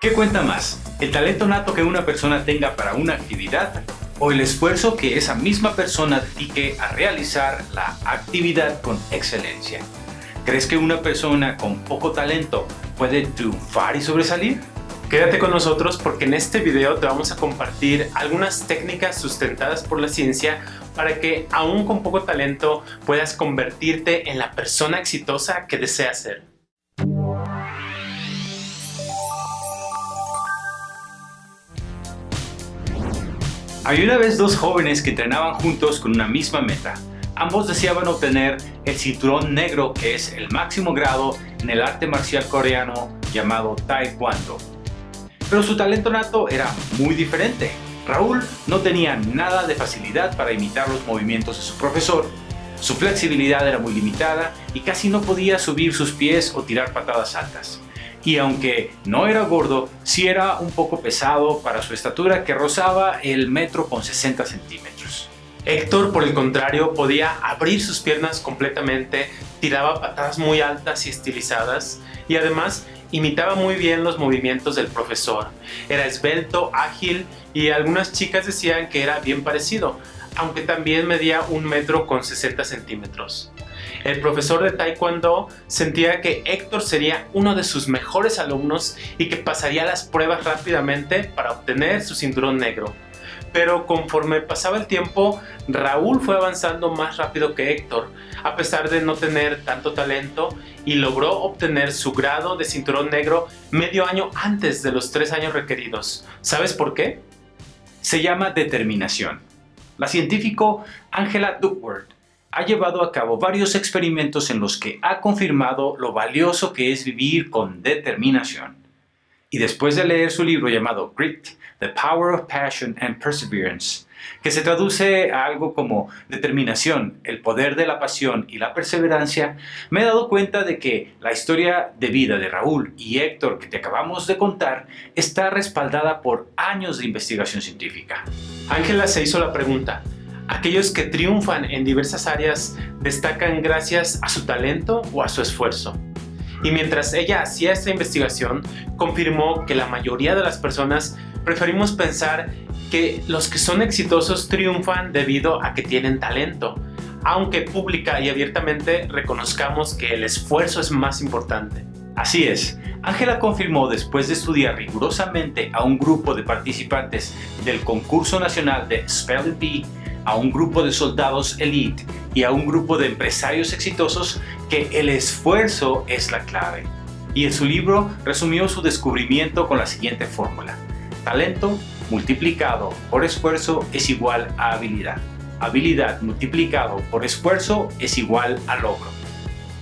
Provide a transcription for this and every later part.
¿Qué cuenta más? ¿El talento nato que una persona tenga para una actividad o el esfuerzo que esa misma persona dedique a realizar la actividad con excelencia? ¿Crees que una persona con poco talento puede triunfar y sobresalir? Quédate con nosotros porque en este video te vamos a compartir algunas técnicas sustentadas por la ciencia para que aún con poco talento puedas convertirte en la persona exitosa que deseas ser. Hay una vez dos jóvenes que entrenaban juntos con una misma meta. Ambos deseaban obtener el cinturón negro que es el máximo grado en el arte marcial coreano llamado Taekwondo. Pero su talento nato era muy diferente. Raúl no tenía nada de facilidad para imitar los movimientos de su profesor. Su flexibilidad era muy limitada y casi no podía subir sus pies o tirar patadas altas y aunque no era gordo, sí era un poco pesado para su estatura que rozaba el metro con 60 centímetros. Héctor, por el contrario, podía abrir sus piernas completamente, tiraba patadas muy altas y estilizadas y además imitaba muy bien los movimientos del profesor. Era esbelto, ágil y algunas chicas decían que era bien parecido, aunque también medía un metro con 60 centímetros. El profesor de Taekwondo sentía que Héctor sería uno de sus mejores alumnos y que pasaría las pruebas rápidamente para obtener su cinturón negro. Pero conforme pasaba el tiempo, Raúl fue avanzando más rápido que Héctor, a pesar de no tener tanto talento, y logró obtener su grado de cinturón negro medio año antes de los tres años requeridos. ¿Sabes por qué? Se llama determinación. La científico Angela Duckworth ha llevado a cabo varios experimentos en los que ha confirmado lo valioso que es vivir con determinación. Y después de leer su libro llamado Grit, The Power of Passion and Perseverance, que se traduce a algo como determinación, el poder de la pasión y la perseverancia, me he dado cuenta de que la historia de vida de Raúl y Héctor que te acabamos de contar está respaldada por años de investigación científica. Ángela se hizo la pregunta, Aquellos que triunfan en diversas áreas destacan gracias a su talento o a su esfuerzo. Y mientras ella hacía esta investigación, confirmó que la mayoría de las personas preferimos pensar que los que son exitosos triunfan debido a que tienen talento, aunque pública y abiertamente reconozcamos que el esfuerzo es más importante. Así es, Ángela confirmó después de estudiar rigurosamente a un grupo de participantes del concurso nacional de Spelling Bee a un grupo de soldados elite y a un grupo de empresarios exitosos que el esfuerzo es la clave. Y en su libro resumió su descubrimiento con la siguiente fórmula. Talento multiplicado por esfuerzo es igual a habilidad. Habilidad multiplicado por esfuerzo es igual a logro.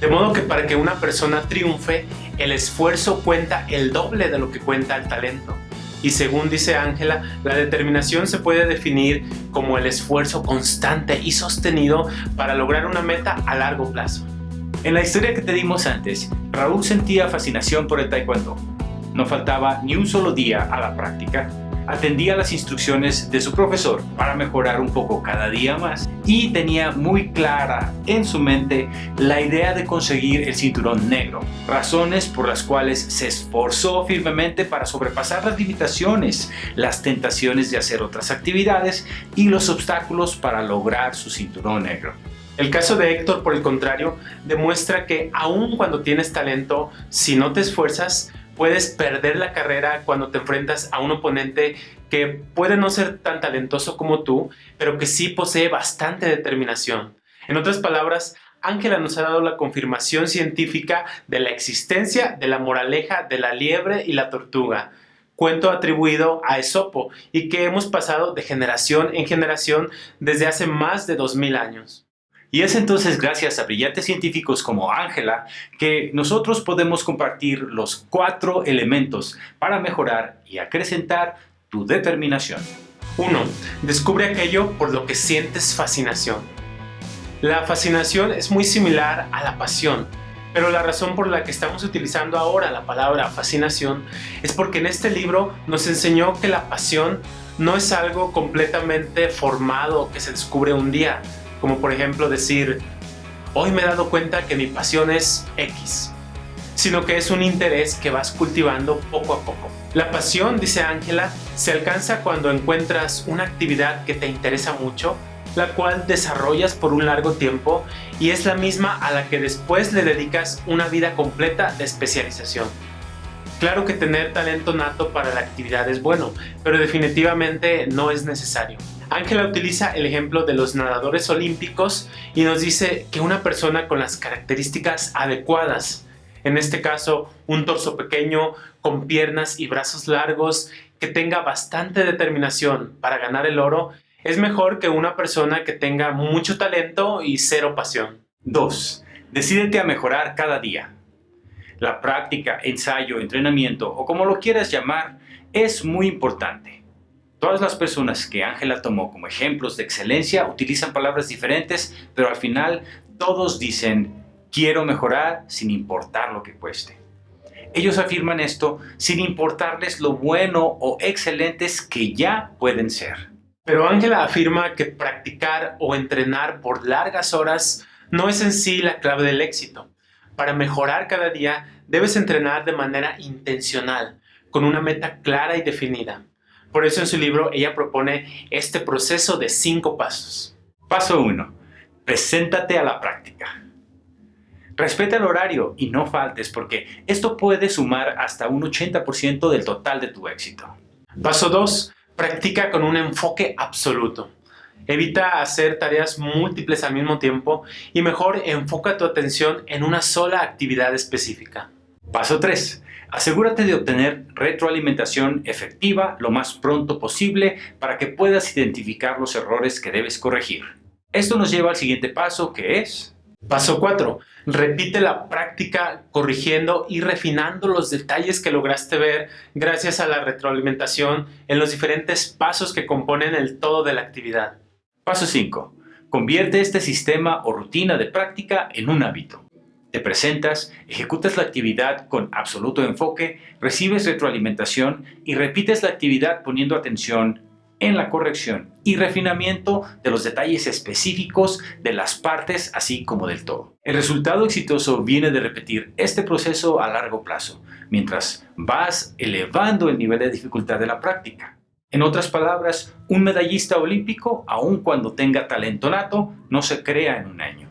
De modo que para que una persona triunfe, el esfuerzo cuenta el doble de lo que cuenta el talento. Y según dice Ángela, la determinación se puede definir como el esfuerzo constante y sostenido para lograr una meta a largo plazo. En la historia que te dimos antes, Raúl sentía fascinación por el taekwondo. No faltaba ni un solo día a la práctica atendía las instrucciones de su profesor para mejorar un poco cada día más y tenía muy clara en su mente la idea de conseguir el cinturón negro, razones por las cuales se esforzó firmemente para sobrepasar las limitaciones, las tentaciones de hacer otras actividades y los obstáculos para lograr su cinturón negro. El caso de Héctor, por el contrario, demuestra que aun cuando tienes talento, si no te esfuerzas, puedes perder la carrera cuando te enfrentas a un oponente que puede no ser tan talentoso como tú, pero que sí posee bastante determinación. En otras palabras, Ángela nos ha dado la confirmación científica de la existencia de la moraleja de la liebre y la tortuga, cuento atribuido a Esopo y que hemos pasado de generación en generación desde hace más de 2000 años. Y es entonces gracias a brillantes científicos como Ángela que nosotros podemos compartir los cuatro elementos para mejorar y acrecentar tu determinación. 1. Descubre aquello por lo que sientes fascinación. La fascinación es muy similar a la pasión, pero la razón por la que estamos utilizando ahora la palabra fascinación es porque en este libro nos enseñó que la pasión no es algo completamente formado que se descubre un día, como por ejemplo decir, hoy me he dado cuenta que mi pasión es X. sino que es un interés que vas cultivando poco a poco. La pasión, dice Ángela, se alcanza cuando encuentras una actividad que te interesa mucho, la cual desarrollas por un largo tiempo y es la misma a la que después le dedicas una vida completa de especialización. Claro que tener talento nato para la actividad es bueno, pero definitivamente no es necesario. Ángela utiliza el ejemplo de los nadadores olímpicos y nos dice que una persona con las características adecuadas en este caso un torso pequeño, con piernas y brazos largos, que tenga bastante determinación para ganar el oro, es mejor que una persona que tenga mucho talento y cero pasión. 2. Decídete a mejorar cada día. La práctica, ensayo, entrenamiento o como lo quieras llamar es muy importante. Todas las personas que Ángela tomó como ejemplos de excelencia utilizan palabras diferentes, pero al final todos dicen Quiero mejorar sin importar lo que cueste. Ellos afirman esto sin importarles lo bueno o excelentes que ya pueden ser. Pero Ángela afirma que practicar o entrenar por largas horas no es en sí la clave del éxito. Para mejorar cada día debes entrenar de manera intencional, con una meta clara y definida. Por eso en su libro ella propone este proceso de cinco pasos. Paso 1. Preséntate a la práctica. Respeta el horario y no faltes porque esto puede sumar hasta un 80% del total de tu éxito. Paso 2. Practica con un enfoque absoluto. Evita hacer tareas múltiples al mismo tiempo y mejor enfoca tu atención en una sola actividad específica. Paso 3. Asegúrate de obtener retroalimentación efectiva lo más pronto posible para que puedas identificar los errores que debes corregir. Esto nos lleva al siguiente paso que es Paso 4. Repite la práctica corrigiendo y refinando los detalles que lograste ver gracias a la retroalimentación en los diferentes pasos que componen el todo de la actividad. Paso 5. Convierte este sistema o rutina de práctica en un hábito. Te presentas, ejecutas la actividad con absoluto enfoque, recibes retroalimentación y repites la actividad poniendo atención en la corrección y refinamiento de los detalles específicos de las partes así como del todo. El resultado exitoso viene de repetir este proceso a largo plazo, mientras vas elevando el nivel de dificultad de la práctica. En otras palabras, un medallista olímpico, aun cuando tenga talento nato, no se crea en un año.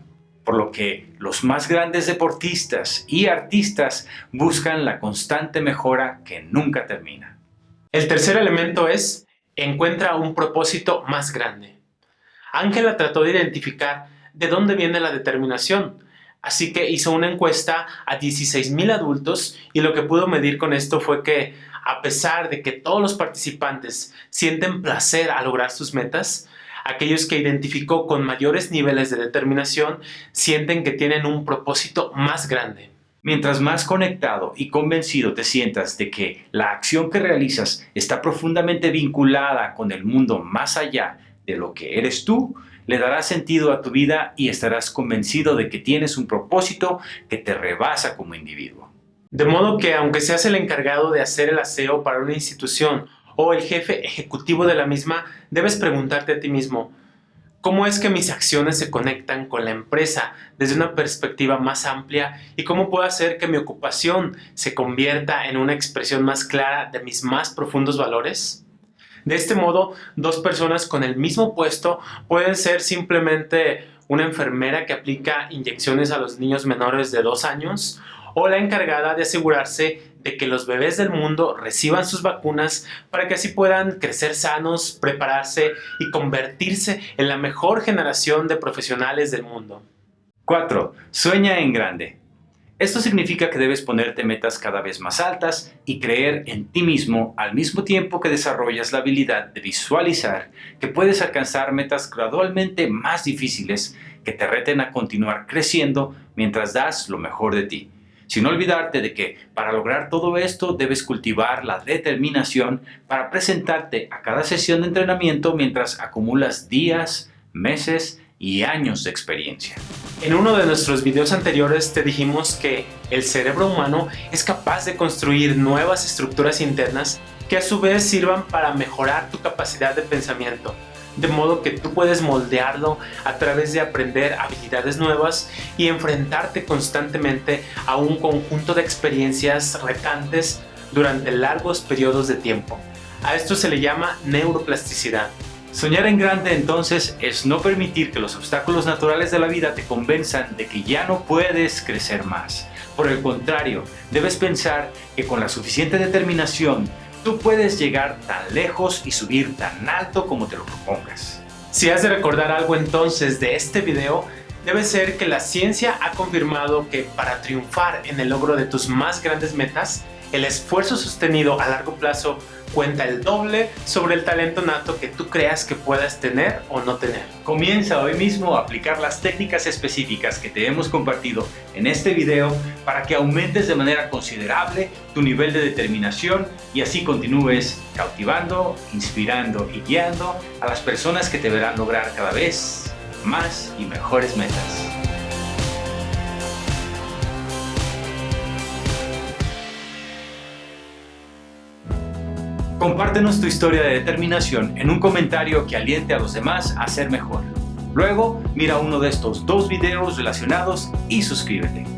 Por lo que los más grandes deportistas y artistas buscan la constante mejora que nunca termina. El tercer elemento es encuentra un propósito más grande. Ángela trató de identificar de dónde viene la determinación, así que hizo una encuesta a 16.000 adultos y lo que pudo medir con esto fue que a pesar de que todos los participantes sienten placer al lograr sus metas, aquellos que identificó con mayores niveles de determinación sienten que tienen un propósito más grande. Mientras más conectado y convencido te sientas de que la acción que realizas está profundamente vinculada con el mundo más allá de lo que eres tú, le darás sentido a tu vida y estarás convencido de que tienes un propósito que te rebasa como individuo. De modo que aunque seas el encargado de hacer el aseo para una institución o el jefe ejecutivo de la misma, debes preguntarte a ti mismo, cómo es que mis acciones se conectan con la empresa desde una perspectiva más amplia y cómo puedo hacer que mi ocupación se convierta en una expresión más clara de mis más profundos valores? De este modo, dos personas con el mismo puesto pueden ser simplemente una enfermera que aplica inyecciones a los niños menores de dos años o la encargada de asegurarse de que los bebés del mundo reciban sus vacunas para que así puedan crecer sanos, prepararse y convertirse en la mejor generación de profesionales del mundo. 4. Sueña en grande. Esto significa que debes ponerte metas cada vez más altas y creer en ti mismo al mismo tiempo que desarrollas la habilidad de visualizar que puedes alcanzar metas gradualmente más difíciles que te reten a continuar creciendo mientras das lo mejor de ti sin olvidarte de que para lograr todo esto debes cultivar la determinación para presentarte a cada sesión de entrenamiento mientras acumulas días, meses y años de experiencia. En uno de nuestros videos anteriores te dijimos que el cerebro humano es capaz de construir nuevas estructuras internas que a su vez sirvan para mejorar tu capacidad de pensamiento, de modo que tú puedes moldearlo a través de aprender habilidades nuevas y enfrentarte constantemente a un conjunto de experiencias retantes durante largos periodos de tiempo. A esto se le llama neuroplasticidad. Soñar en grande entonces es no permitir que los obstáculos naturales de la vida te convenzan de que ya no puedes crecer más. Por el contrario, debes pensar que con la suficiente determinación tú puedes llegar tan lejos y subir tan alto como te lo propongas. Si has de recordar algo entonces de este video, debe ser que la ciencia ha confirmado que para triunfar en el logro de tus más grandes metas, el esfuerzo sostenido a largo plazo cuenta el doble sobre el talento nato que tú creas que puedas tener o no tener. Comienza hoy mismo a aplicar las técnicas específicas que te hemos compartido en este video para que aumentes de manera considerable tu nivel de determinación y así continúes cautivando, inspirando y guiando a las personas que te verán lograr cada vez más y mejores metas. Compártenos tu historia de determinación en un comentario que aliente a los demás a ser mejor. Luego, mira uno de estos dos videos relacionados y suscríbete.